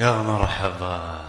يا مرحبا.